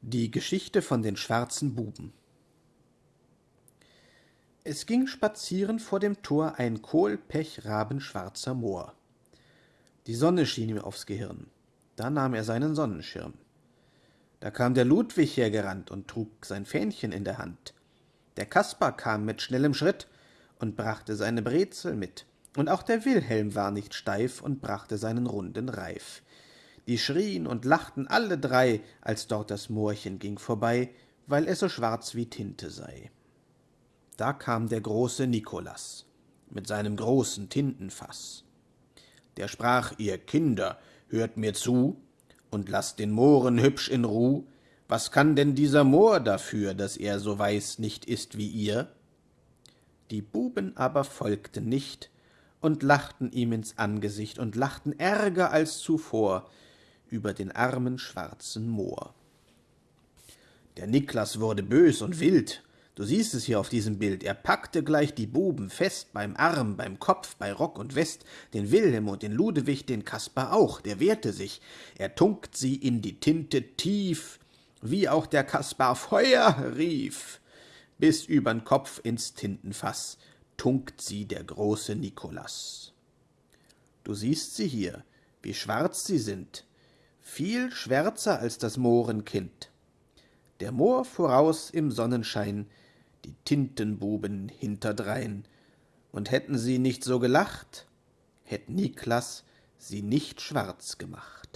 Die Geschichte von den schwarzen Buben Es ging spazieren vor dem Tor ein kohlpechrabenschwarzer Mohr. Die Sonne schien ihm aufs Gehirn, da nahm er seinen Sonnenschirm. Da kam der Ludwig hergerannt und trug sein Fähnchen in der Hand. Der Kaspar kam mit schnellem Schritt und brachte seine Brezel mit, und auch der Wilhelm war nicht steif und brachte seinen runden Reif die schrien und lachten alle drei, als dort das Moorchen ging vorbei, weil es so schwarz wie Tinte sei. Da kam der große Nikolas mit seinem großen Tintenfaß. Der sprach, ihr Kinder, hört mir zu und lasst den Mohren hübsch in Ruh. Was kann denn dieser Moor dafür, dass er so weiß nicht ist wie ihr? Die Buben aber folgten nicht und lachten ihm ins Angesicht und lachten ärger als zuvor, über den armen schwarzen Moor. Der Niklas wurde bös und wild. Du siehst es hier auf diesem Bild. Er packte gleich die Buben fest, beim Arm, beim Kopf, bei Rock und West, den Wilhelm und den Ludewig, den Kaspar auch. Der wehrte sich. Er tunkt sie in die Tinte tief, wie auch der Kaspar Feuer rief. Bis übern Kopf ins Tintenfass tunkt sie der große Nikolas. Du siehst sie hier, wie schwarz sie sind, viel schwärzer als das Mohrenkind. Der Mohr voraus im Sonnenschein, die Tintenbuben hinterdrein, und hätten sie nicht so gelacht, hätt Niklas sie nicht schwarz gemacht.